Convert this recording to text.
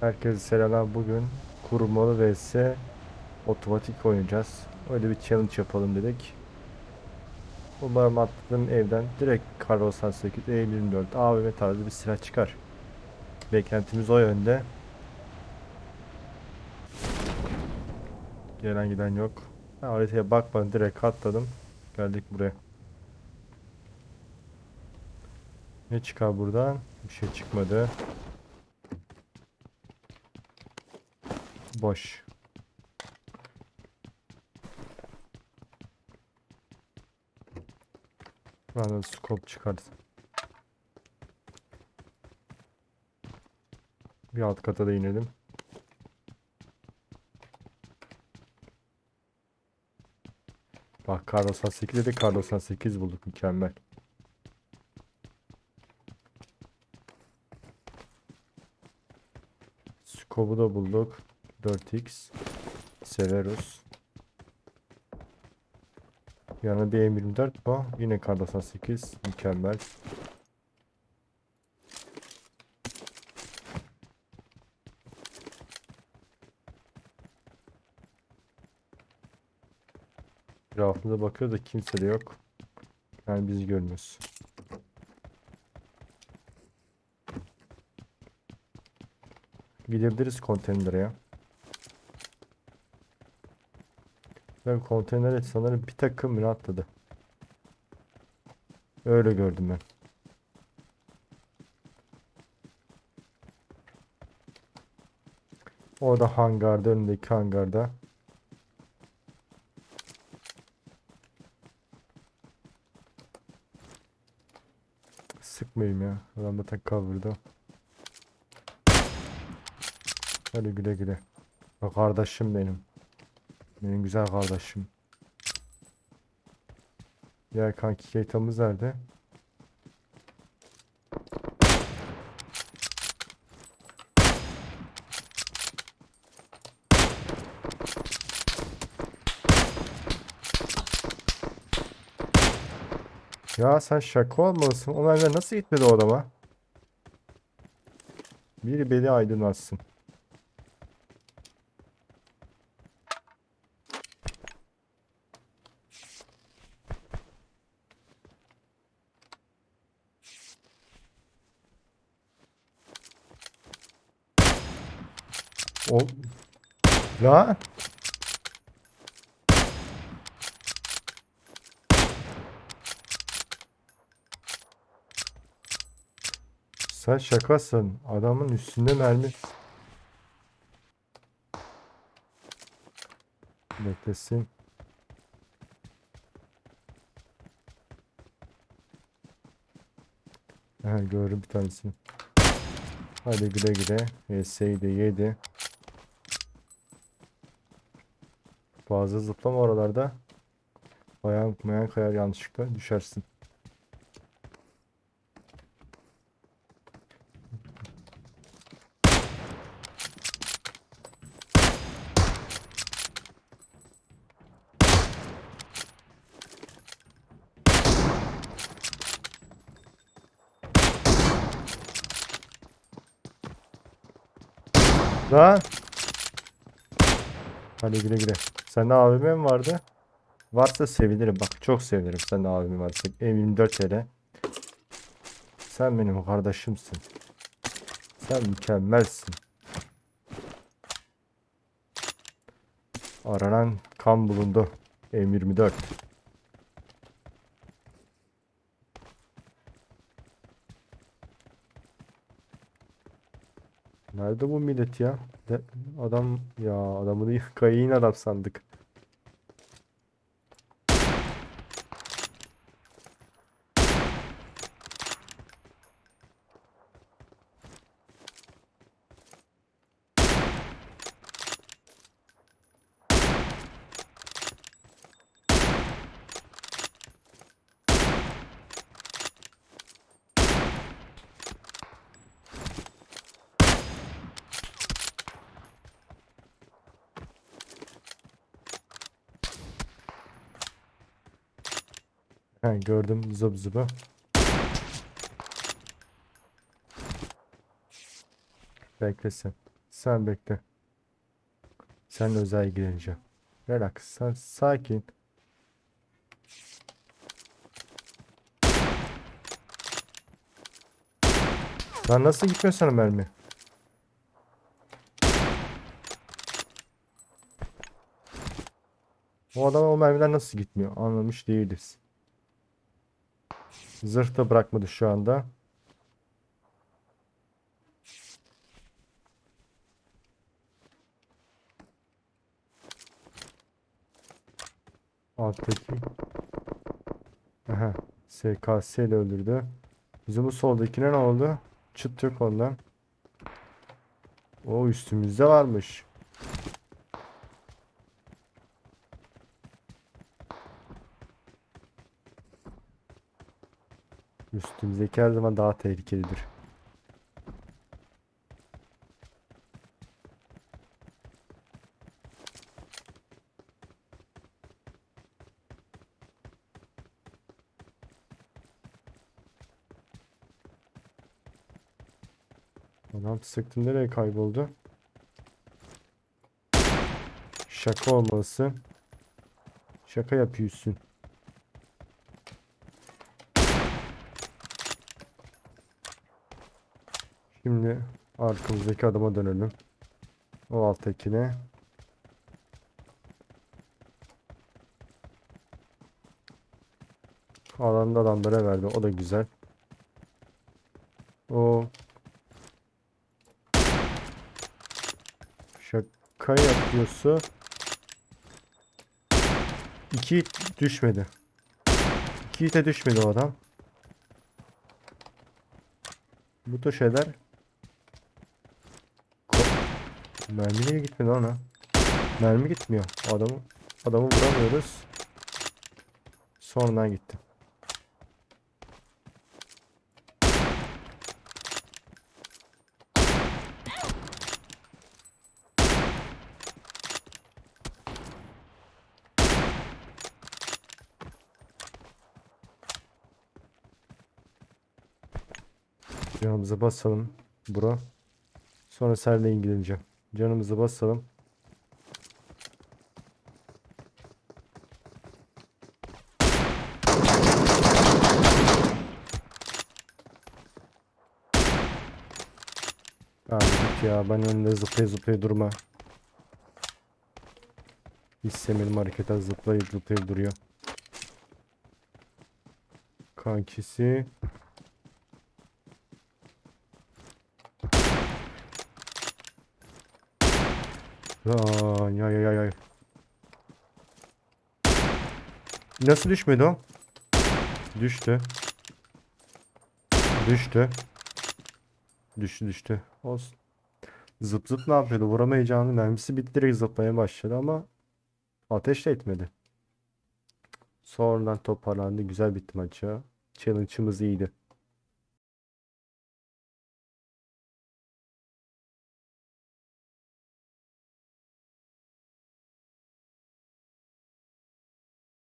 Herkese selamlar. Bugün kurmalı vs otomatik oynayacağız. Öyle bir challenge yapalım dedik. Umarım attığım evden direkt Kar 98 E24 AVM tarzı bir silah çıkar. Beklentimiz o yönde. Gelen giden yok. Ben haritaya bakmadım direkt atladım. Geldik buraya. Ne çıkar buradan? Bir şey çıkmadı. Boş. Bana scope çıkardı. Bir alt kata da inelim. Bak kar 98 dedi kar 98 bulduk mükemmel. Scope'u da bulduk. 4x. Severus. Yanına bir M24 bu. Yine kar 98. Mükemmel. Etrafımıza bakıyor da kimse de yok. Yani bizi görmüyoruz. Gidebiliriz konteynere ya. Ben konteynere sanırım bir takım atladı. Öyle gördüm ben. Orada hangarda önündeki hangarda. Sıkmayayım ya. Adam zaten cover'da. Hadi güle güle. Bak kardeşim benim. Benim güzel kardeşim. Diğer kanki Keita'mız nerede? Ya sen şaka olmalısın. O merdiven nasıl gitmedi o adama? Biri beni aydınlatsın. O La Sen şakasın. Adamın üstünde mermi. Beklesin. Aha gördüm bir tanesini. Hadi güle güle. VS'yi de yedi. Fazla zıplama oralarda. Ayağın mayan kayar yanlışlıkla düşersin. Lan! Hadi güle güle. Sende AVM mi vardı? Varsa sevinirim. Bak çok sevinirim sende AVM varsa. M24 TL. Sen benim kardeşimsin. Sen mükemmelsin. Aranan kan bulundu. M24. Nerede bu millet ya? De- adam ya adamı değil kayın adam sandık. He gördüm zıp zıbı. Beklesin. Sen bekle. Sen özel ilgileneceğim. Relax. Sen sakin. Lan nasıl gitmiyor sana mermi? O adam o mermiden nasıl gitmiyor? Anlamış değiliz. Zırh da bırakmadı şu anda. Alttaki. Aha. SKS ile öldürdü. Bizim bu soldakine ne oldu? Çıt yok ondan. O üstümüzde varmış. Üstümüzdeki her zaman daha tehlikelidir. Adam sıktı nereye kayboldu? Şaka olması. Şaka yapıyorsun. Şimdi arkamızdaki adama dönelim. O alttakine. Alanda adamlara verdi. O da güzel. O şaka yapıyorsa iki düşmedi. İki hite düşmedi o adam. Bu da şeyler Mermi niye gitmedi ona? Mermi gitmiyor. Adamı adamı vuramıyoruz. Sonradan gitti. Canımıza basalım bro. Sonra seninle ilgileneceğim. Canımızı basalım. Abi ya ben önünde zıplaya zıplaya durma. İstemedim harekete zıplayıp zıplayıp duruyor. Kankisi. Ya ya ya ya. Nasıl düşmedi o? Düştü. Düştü. Düştü düştü. Olsun. Zıp zıp ne yapıyordu? Vuramayacağını mermisi bitti direkt zıplamaya başladı ama ateş de etmedi. Sonradan toparlandı. Güzel bitti maç ya. Challenge'ımız iyiydi.